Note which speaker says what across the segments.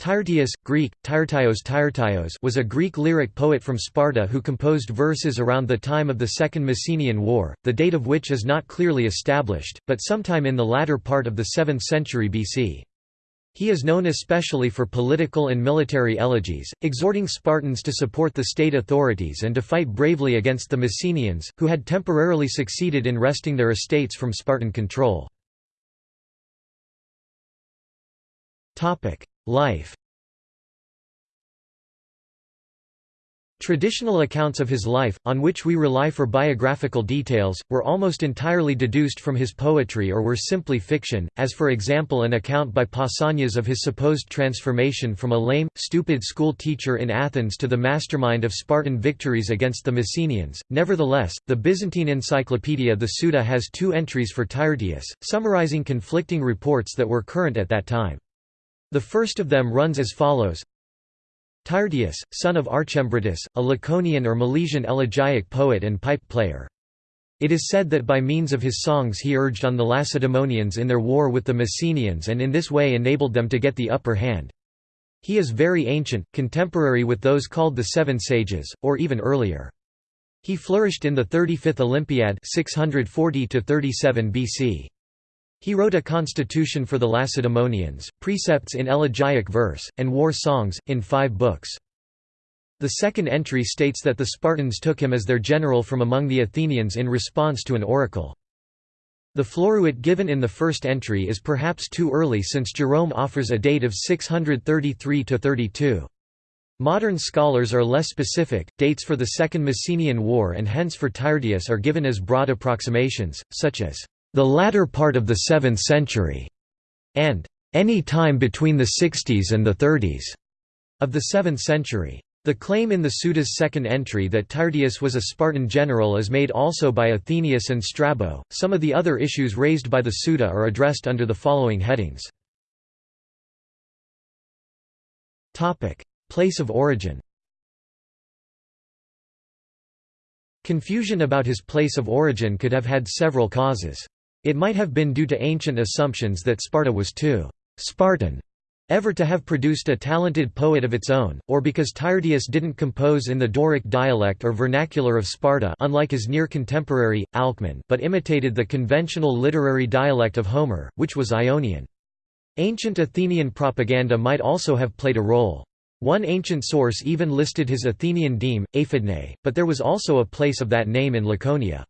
Speaker 1: Tyrtaeus, Greek, Tyrtaios Tyrtaios was a Greek lyric poet from Sparta who composed verses around the time of the Second Messenian War, the date of which is not clearly established, but sometime in the latter part of the 7th century BC. He is known especially for political and military elegies, exhorting Spartans to support the state authorities and to fight bravely against the Messenians, who had temporarily succeeded in wresting their estates from Spartan control. Life Traditional accounts of his life, on which we rely for biographical details, were almost entirely deduced from his poetry or were simply fiction, as for example an account by Pausanias of his supposed transformation from a lame, stupid school teacher in Athens to the mastermind of Spartan victories against the Messenians. Nevertheless, the Byzantine encyclopedia the Suda has two entries for Tyrtaeus, summarizing conflicting reports that were current at that time. The first of them runs as follows Tyrtaeus, son of Archembrotus, a Laconian or Milesian elegiac poet and pipe player. It is said that by means of his songs he urged on the Lacedaemonians in their war with the Messenians and in this way enabled them to get the upper hand. He is very ancient, contemporary with those called the Seven Sages, or even earlier. He flourished in the 35th Olympiad 640 BC. He wrote a constitution for the Lacedaemonians, precepts in elegiac verse, and war songs, in five books. The second entry states that the Spartans took him as their general from among the Athenians in response to an oracle. The floruit given in the first entry is perhaps too early since Jerome offers a date of 633–32. Modern scholars are less specific, dates for the Second Messenian War and hence for Tyrtaeus are given as broad approximations, such as the latter part of the 7th century, and any time between the 60s and the 30s of the 7th century. The claim in the Suda's second entry that Tyrtaeus was a Spartan general is made also by Athenaeus and Strabo. Some of the other issues raised by the Suda are addressed under the following headings. Topic: Place of origin. Confusion about his place of origin could have had several causes. It might have been due to ancient assumptions that Sparta was too Spartan ever to have produced a talented poet of its own, or because Tyrtaeus didn't compose in the Doric dialect or vernacular of Sparta unlike his near contemporary, Alcman but imitated the conventional literary dialect of Homer, which was Ionian. Ancient Athenian propaganda might also have played a role. One ancient source even listed his Athenian deme, Aphidnae, but there was also a place of that name in Laconia.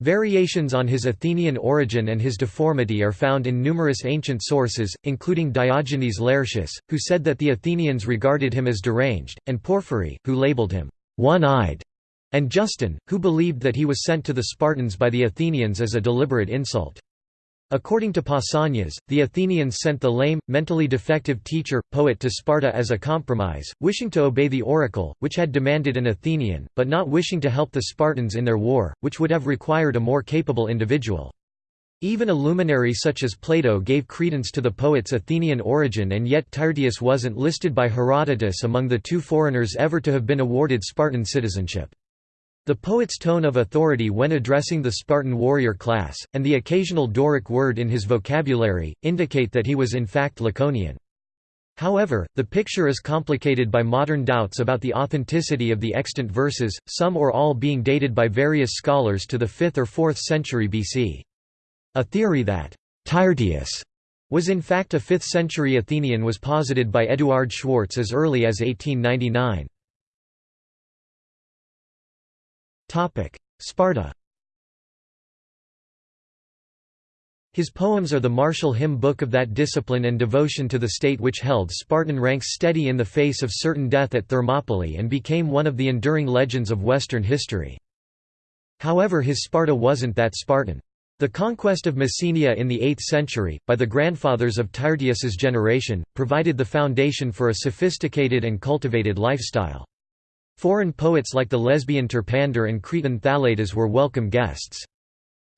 Speaker 1: Variations on his Athenian origin and his deformity are found in numerous ancient sources, including Diogenes Laertius, who said that the Athenians regarded him as deranged, and Porphyry, who labeled him one-eyed, and Justin, who believed that he was sent to the Spartans by the Athenians as a deliberate insult. According to Pausanias, the Athenians sent the lame, mentally defective teacher, poet to Sparta as a compromise, wishing to obey the oracle, which had demanded an Athenian, but not wishing to help the Spartans in their war, which would have required a more capable individual. Even a luminary such as Plato gave credence to the poet's Athenian origin and yet Tyrtaeus wasn't listed by Herodotus among the two foreigners ever to have been awarded Spartan citizenship. The poet's tone of authority when addressing the Spartan warrior class, and the occasional Doric word in his vocabulary, indicate that he was in fact Laconian. However, the picture is complicated by modern doubts about the authenticity of the extant verses, some or all being dated by various scholars to the 5th or 4th century BC. A theory that Tyrtaeus was in fact a 5th century Athenian was posited by Eduard Schwartz as early as 1899. Sparta His poems are the martial hymn book of that discipline and devotion to the state which held Spartan ranks steady in the face of certain death at Thermopylae and became one of the enduring legends of Western history. However his Sparta wasn't that Spartan. The conquest of Messenia in the 8th century, by the grandfathers of Tyrtaeus's generation, provided the foundation for a sophisticated and cultivated lifestyle. Foreign poets like the lesbian Terpander and Cretan Thaletas were welcome guests.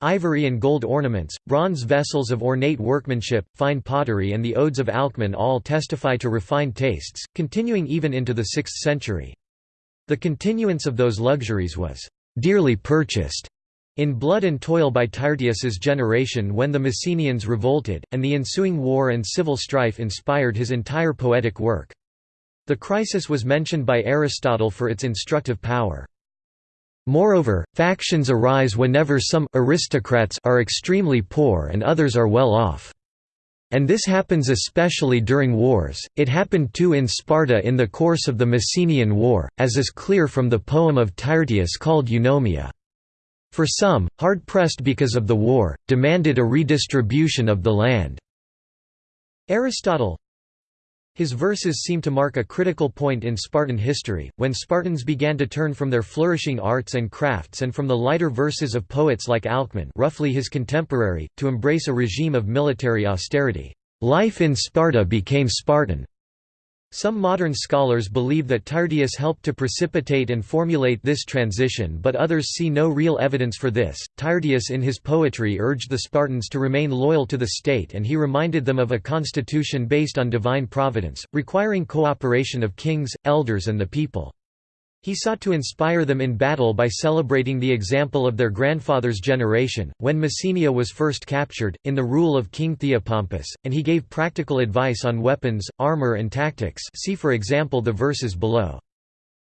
Speaker 1: Ivory and gold ornaments, bronze vessels of ornate workmanship, fine pottery and the odes of Alcman all testify to refined tastes, continuing even into the 6th century. The continuance of those luxuries was «dearly purchased» In Blood and Toil by Tyrtaeus's generation when the Messenians revolted, and the ensuing war and civil strife inspired his entire poetic work. The crisis was mentioned by Aristotle for its instructive power. Moreover, factions arise whenever some aristocrats are extremely poor and others are well off. And this happens especially during wars, it happened too in Sparta in the course of the Messenian War, as is clear from the poem of Tyrtaeus called Eunomia. For some, hard-pressed because of the war, demanded a redistribution of the land. Aristotle His verses seem to mark a critical point in Spartan history, when Spartans began to turn from their flourishing arts and crafts and from the lighter verses of poets like Alcman roughly his contemporary, to embrace a regime of military austerity. Life in Sparta became Spartan. Some modern scholars believe that Tyrtaeus helped to precipitate and formulate this transition, but others see no real evidence for this. Tyrtaeus in his poetry urged the Spartans to remain loyal to the state and he reminded them of a constitution based on divine providence, requiring cooperation of kings, elders, and the people. He sought to inspire them in battle by celebrating the example of their grandfather's generation, when Messenia was first captured, in the rule of King Theopompus, and he gave practical advice on weapons, armor and tactics see for example the verses below.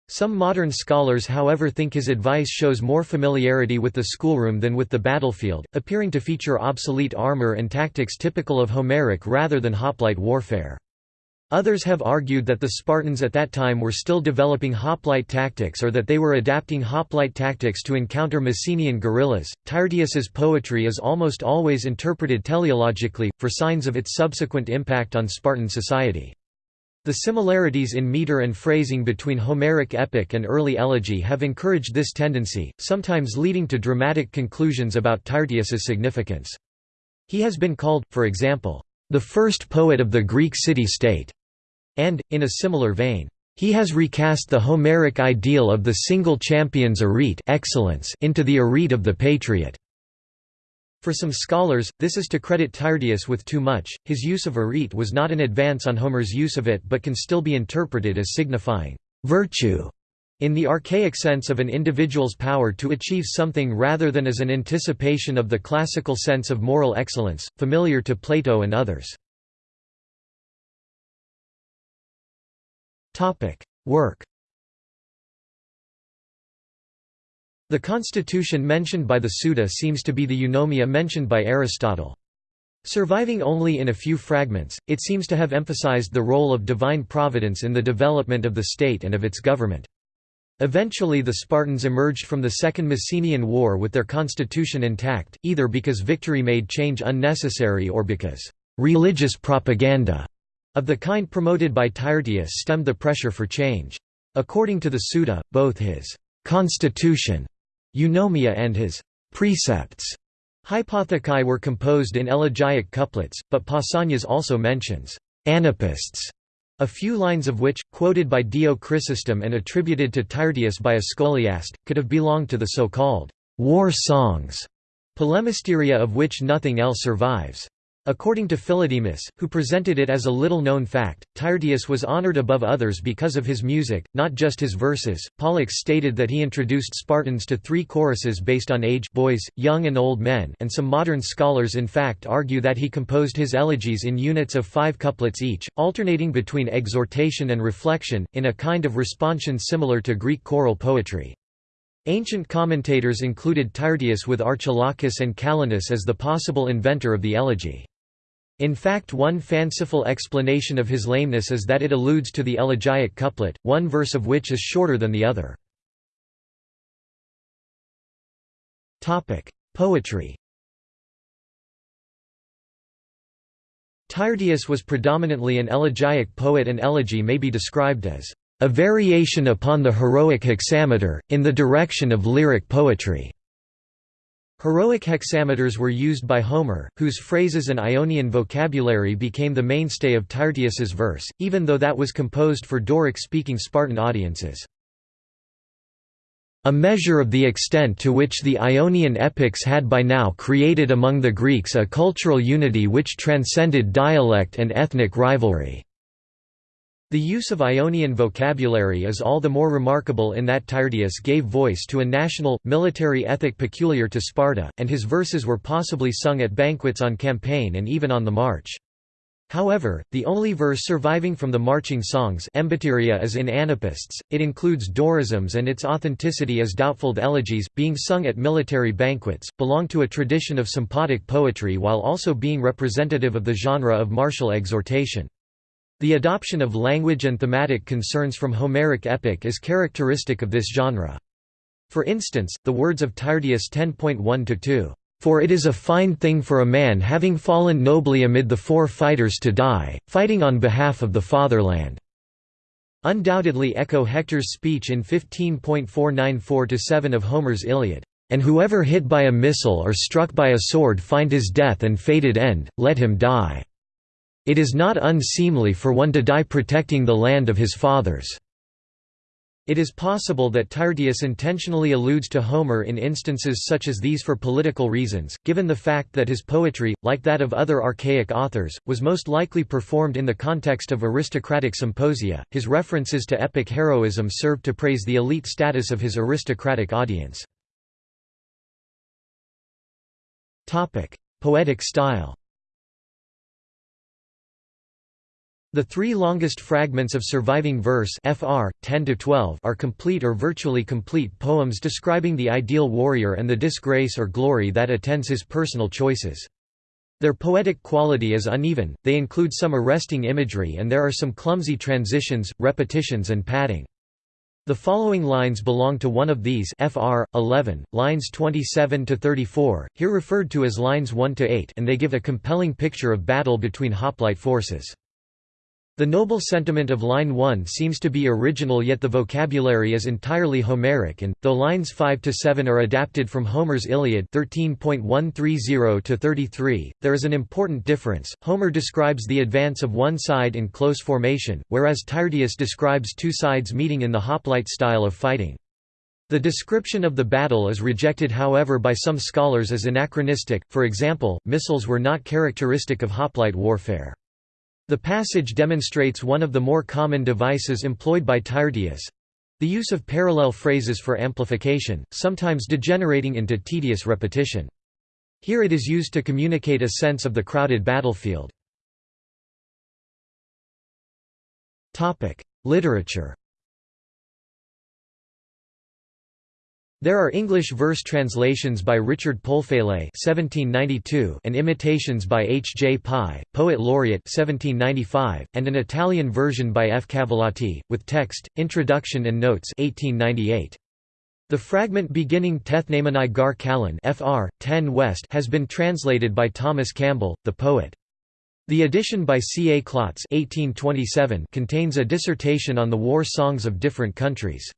Speaker 1: Some modern scholars however think his advice shows more familiarity with the schoolroom than with the battlefield, appearing to feature obsolete armor and tactics typical of Homeric rather than hoplite warfare. Others have argued that the Spartans at that time were still developing hoplite tactics or that they were adapting hoplite tactics to encounter Messenian guerrillas. Tyrtaeus's poetry is almost always interpreted teleologically, for signs of its subsequent impact on Spartan society. The similarities in meter and phrasing between Homeric epic and early elegy have encouraged this tendency, sometimes leading to dramatic conclusions about Tyrtaeus's significance. He has been called, for example, the first poet of the Greek city-state, and, in a similar vein, he has recast the Homeric ideal of the single champion's arete excellence into the arete of the patriot. For some scholars, this is to credit Tyrtaeus with too much, his use of arete was not an advance on Homer's use of it but can still be interpreted as signifying virtue in the archaic sense of an individual's power to achieve something rather than as an anticipation of the classical sense of moral excellence, familiar to Plato and others. Work The constitution mentioned by the Suda seems to be the eunomia mentioned by Aristotle. Surviving only in a few fragments, it seems to have emphasized the role of divine providence in the development of the state and of its government. Eventually the Spartans emerged from the Second Messenian War with their constitution intact, either because victory made change unnecessary or because «religious propaganda» of the kind promoted by Tyrtaeus stemmed the pressure for change. According to the Suda, both his «constitution» eunomia and his «precepts» hypothekai were composed in elegiac couplets, but Pausanias also mentions «anapaests» A few lines of which, quoted by Dio Chrysostom and attributed to Tyrtaeus by a scholiast, could have belonged to the so-called war songs, polemisteria of which nothing else survives. According to Philodemus, who presented it as a little-known fact, Tyrtaeus was honored above others because of his music, not just his verses. Pollux stated that he introduced Spartans to three choruses based on age boys, young and old men and some modern scholars in fact argue that he composed his elegies in units of five couplets each, alternating between exhortation and reflection, in a kind of responsion similar to Greek choral poetry. Ancient commentators included Tyrtaeus with Archilochus and Callinus as the possible inventor of the elegy. In fact one fanciful explanation of his lameness is that it alludes to the elegiac couplet, one verse of which is shorter than the other. Poetry Tyrtaeus was predominantly an elegiac poet and elegy may be described as a variation upon the heroic hexameter, in the direction of lyric poetry. Heroic hexameters were used by Homer, whose phrases and Ionian vocabulary became the mainstay of Tyrtaeus's verse, even though that was composed for Doric-speaking Spartan audiences. A measure of the extent to which the Ionian epics had by now created among the Greeks a cultural unity which transcended dialect and ethnic rivalry. The use of Ionian vocabulary is all the more remarkable in that Tyrtaeus gave voice to a national, military ethic peculiar to Sparta, and his verses were possibly sung at banquets on campaign and even on the march. However, the only verse surviving from the marching songs is in Anapaests, it includes Dorisms and its authenticity is doubtful. Elegies, being sung at military banquets, belong to a tradition of sympotic poetry while also being representative of the genre of martial exhortation. The adoption of language and thematic concerns from Homeric epic is characteristic of this genre. For instance, the words of Tyrtaeus 10.1–2, "...for it is a fine thing for a man having fallen nobly amid the fore fighters to die, fighting on behalf of the fatherland." undoubtedly echo Hector's speech in 15.494–7 of Homer's Iliad, "...and whoever hit by a missile or struck by a sword find his death and fated end, let him die." It is not unseemly for one to die protecting the land of his fathers." It is possible that Tyrtaeus intentionally alludes to Homer in instances such as these for political reasons, given the fact that his poetry, like that of other archaic authors, was most likely performed in the context of aristocratic symposia. His references to epic heroism served to praise the elite status of his aristocratic audience. Topic: Poetic style The three longest fragments of surviving verse FR, 10 are complete or virtually complete poems describing the ideal warrior and the disgrace or glory that attends his personal choices. Their poetic quality is uneven, they include some arresting imagery and there are some clumsy transitions, repetitions and padding. The following lines belong to one of these FR 11 lines 27 to 34 here referred to as lines 1 to 8 and they give a compelling picture of battle between hoplite forces. The noble sentiment of line 1 seems to be original yet the vocabulary is entirely Homeric and, though lines 5 to 7 are adapted from Homer's Iliad 13.130–33, there is an important difference, Homer describes the advance of one side in close formation, whereas Tyrtaeus describes two sides meeting in the hoplite style of fighting. The description of the battle is rejected however by some scholars as anachronistic, for example, missiles were not characteristic of hoplite warfare. The passage demonstrates one of the more common devices employed by Tyrtaeus—the use of parallel phrases for amplification, sometimes degenerating into tedious repetition. Here it is used to communicate a sense of the crowded battlefield. Literature There are English verse translations by Richard Polwhele (1792) and imitations by H. J. Pye, poet laureate (1795), and an Italian version by F. Cavallotti, with text, introduction and notes (1898). The fragment beginning Tethnamani gar Callan (Fr. 10 West) has been translated by Thomas Campbell, the poet. The edition by C. A. Klotz (1827) contains a dissertation on the war songs of different countries.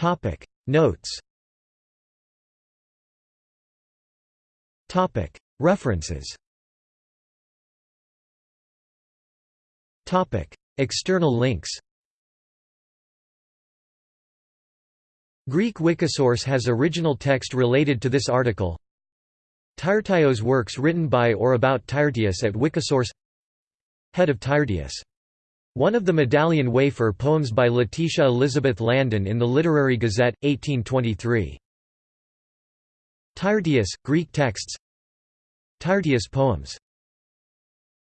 Speaker 1: Topic. Notes. Topic. References. Topic. External links. Greek Wikisource has original text related to this article. Tyrtaeus works written by or about Tyrtaeus at Wikisource. Head of Tyrtaeus one of the Medallion Wafer poems by Letitia Elizabeth Landon in the Literary Gazette, 1823. Tyrtaeus, Greek texts Tyrtaeus poems